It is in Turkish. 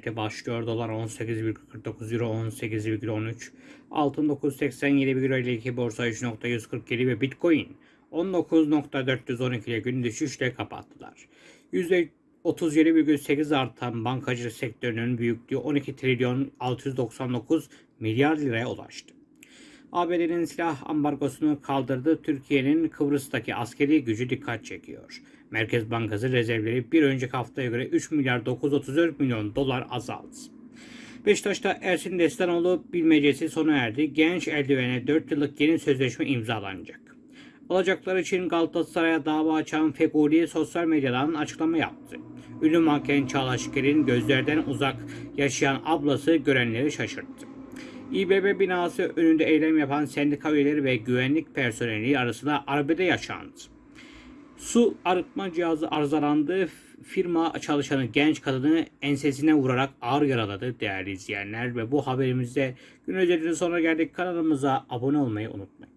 Özeti başlıyor. Dolar 18,49 Euro 18,13 Altın 987 Euro ile 2 borsa 3.147 ve Bitcoin 19.412 ile gün düşüşle kapattılar. %37,8 artan bankacılık sektörünün büyüklüğü 12 trilyon 699 milyar liraya ulaştı. ABD'nin silah ambargosunu kaldırdı. Türkiye'nin Kıbrıs'taki askeri gücü dikkat çekiyor. Merkez Bankası rezervleri bir önceki haftaya göre 3 milyar 934 milyon dolar azaldı. Beşiktaş'ta Ersin Destanoğlu bilmecesi sona erdi. Genç eldivene 4 yıllık yeni sözleşme imzalanacak. Alacaklar için Galatasaray'a dava açan Feguli sosyal medyadan açıklama yaptı. Ünlü manken Çağla Şiker'in gözlerden uzak yaşayan ablası görenleri şaşırttı. İBB binası önünde eylem yapan sendika üyeleri ve güvenlik personeli arasında arbede yaşandı. Su arıtma cihazı arızalandı. Firma çalışanı genç kadını ensesine vurarak ağır yaraladı değerli izleyenler. Ve bu haberimizde gün özelinin sonuna geldik. Kanalımıza abone olmayı unutmayın.